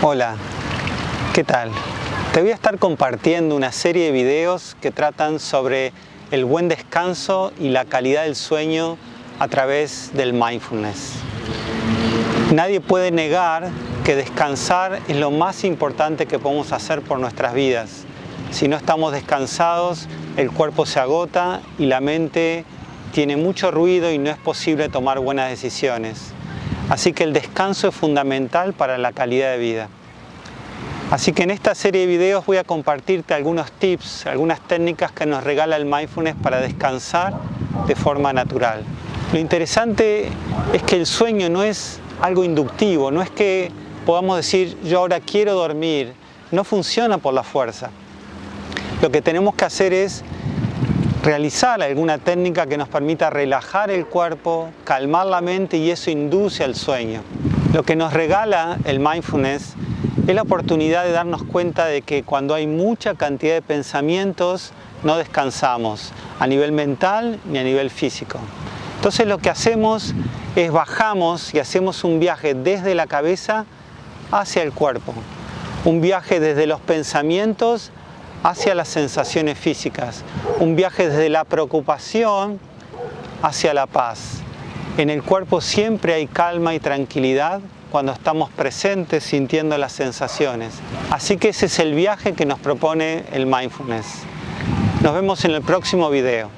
Hola, ¿qué tal? Te voy a estar compartiendo una serie de videos que tratan sobre el buen descanso y la calidad del sueño a través del mindfulness. Nadie puede negar que descansar es lo más importante que podemos hacer por nuestras vidas. Si no estamos descansados, el cuerpo se agota y la mente tiene mucho ruido y no es posible tomar buenas decisiones. Así que el descanso es fundamental para la calidad de vida. Así que en esta serie de videos voy a compartirte algunos tips, algunas técnicas que nos regala el mindfulness para descansar de forma natural. Lo interesante es que el sueño no es algo inductivo, no es que podamos decir yo ahora quiero dormir, no funciona por la fuerza. Lo que tenemos que hacer es realizar alguna técnica que nos permita relajar el cuerpo, calmar la mente y eso induce al sueño. Lo que nos regala el mindfulness es la oportunidad de darnos cuenta de que cuando hay mucha cantidad de pensamientos no descansamos a nivel mental ni a nivel físico. Entonces lo que hacemos es bajamos y hacemos un viaje desde la cabeza hacia el cuerpo. Un viaje desde los pensamientos hacia las sensaciones físicas, un viaje desde la preocupación hacia la paz. En el cuerpo siempre hay calma y tranquilidad cuando estamos presentes sintiendo las sensaciones. Así que ese es el viaje que nos propone el mindfulness. Nos vemos en el próximo video.